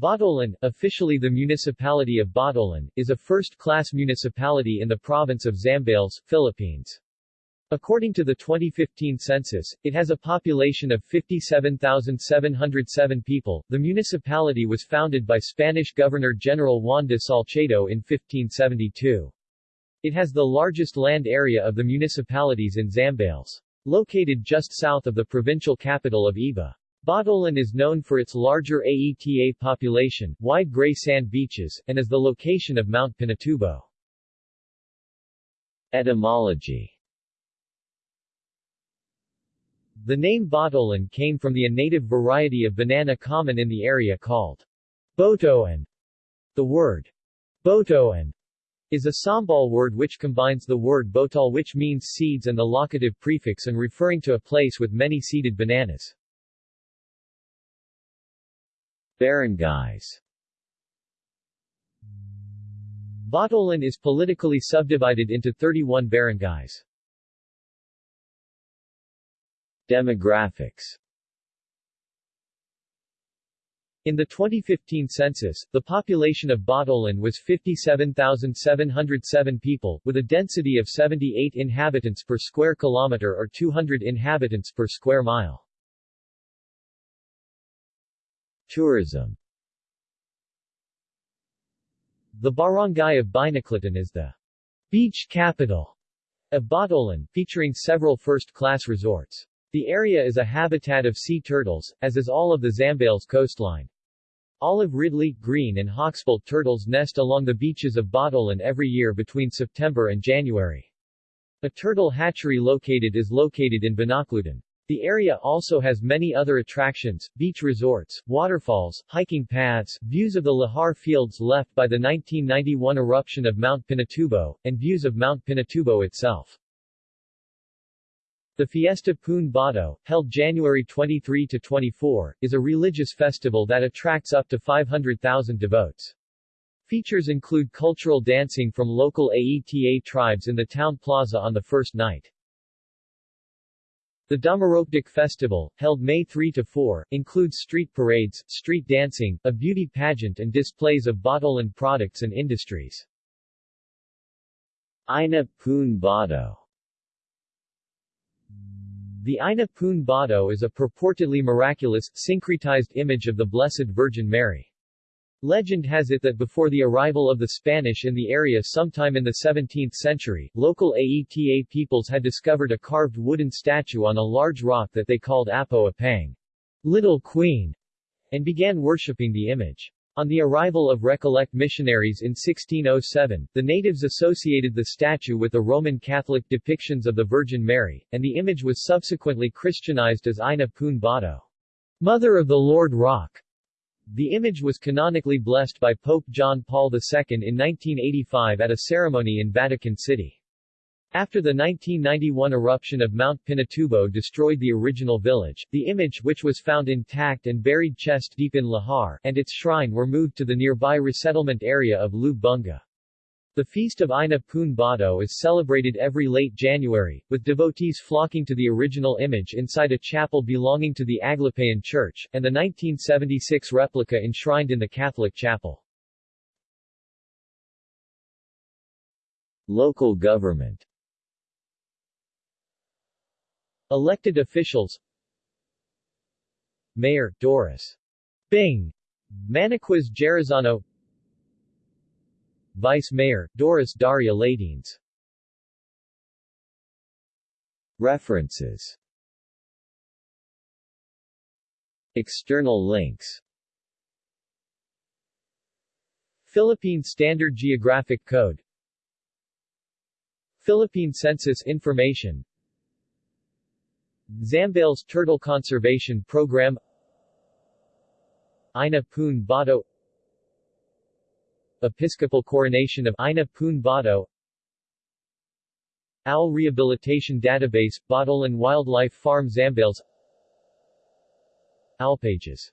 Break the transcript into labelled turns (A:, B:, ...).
A: Botolan, officially the municipality of Botolan, is a first-class municipality in the province of Zambales, Philippines. According to the 2015 census, it has a population of 57,707 people. The municipality was founded by Spanish Governor-General Juan de Salcedo in 1572. It has the largest land area of the municipalities in Zambales. Located just south of the provincial capital of Iba. Botolan is known for its larger AETA population, wide gray sand beaches, and as the location of Mount Pinatubo. Etymology The name Botolan came from the native variety of banana common in the area called Botoan. The word Botoan is a Sambal word which combines the word botal which means seeds and the locative prefix and referring to a place with many seeded bananas. Barangays Botolan is politically subdivided into 31 barangays. Demographics in the 2015 census, the population of Botolan was 57,707 people, with a density of 78 inhabitants per square kilometer or 200 inhabitants per square mile. Tourism The barangay of Binoclutan is the beach capital of Botolan, featuring several first-class resorts. The area is a habitat of sea turtles, as is all of the Zambales coastline. Olive ridley, green and hawksbill turtles nest along the beaches of Botolan every year between September and January. A turtle hatchery located is located in Binoclutan. The area also has many other attractions, beach resorts, waterfalls, hiking paths, views of the lahar fields left by the 1991 eruption of Mount Pinatubo, and views of Mount Pinatubo itself. The Fiesta Pun Bato, held January 23-24, is a religious festival that attracts up to 500,000 devotes. Features include cultural dancing from local Aeta tribes in the town plaza on the first night. The Dumaropdik Festival, held May 3-4, includes street parades, street dancing, a beauty pageant and displays of Botolan products and industries. Ina Bato The Ina Pun Bato is a purportedly miraculous, syncretized image of the Blessed Virgin Mary. Legend has it that before the arrival of the Spanish in the area sometime in the 17th century, local Aeta peoples had discovered a carved wooden statue on a large rock that they called Apo Apang, Little Queen, and began worshipping the image. On the arrival of Recollect missionaries in 1607, the natives associated the statue with the Roman Catholic depictions of the Virgin Mary, and the image was subsequently Christianized as Ina Pun Bato, Mother of the Lord Rock. The image was canonically blessed by Pope John Paul II in 1985 at a ceremony in Vatican City. After the 1991 eruption of Mount Pinatubo destroyed the original village, the image which was found intact and buried chest deep in Lahar and its shrine were moved to the nearby resettlement area of Lubunga. The feast of Ina Pun Bato is celebrated every late January, with devotees flocking to the original image inside a chapel belonging to the Aglipayan Church, and the 1976 replica enshrined in the Catholic chapel. Local government. Elected officials. Mayor, Doris. Bing. Maniquiz Gerizano Vice Mayor, Doris Daria Ladines. References. External links. Philippine Standard Geographic Code. Philippine Census Information. Zambales Turtle Conservation Program. Ina Pun Bato Episcopal coronation of Ina Pun Bato Owl Rehabilitation Database, Botolan Wildlife Farm Zambales Owl pages